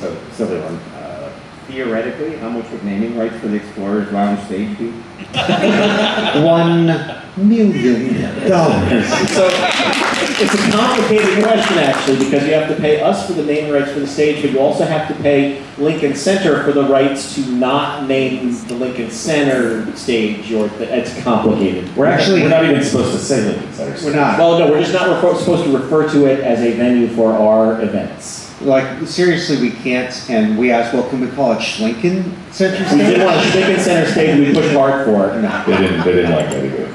So, silly one. Uh, Theoretically, how much would naming rights for the Explorers Lounge stage be? One million dollars. So it's a complicated question actually, because you have to pay us for the naming rights for the stage, but you also have to pay Lincoln Center for the rights to not name the Lincoln Center stage, or, it's complicated. We're Actually- actually, we're not even supposed to say Lincoln Center. We're not. Well, no, we're just not refer- supposed to refer to it as a venue for our events. Like, seriously, we can't, and we asked, well, can we call it Schlinken Center Stage? We did Stage? want a Lincoln Center stage, we pushed hard for it, no. They didn't, they didn't like that either.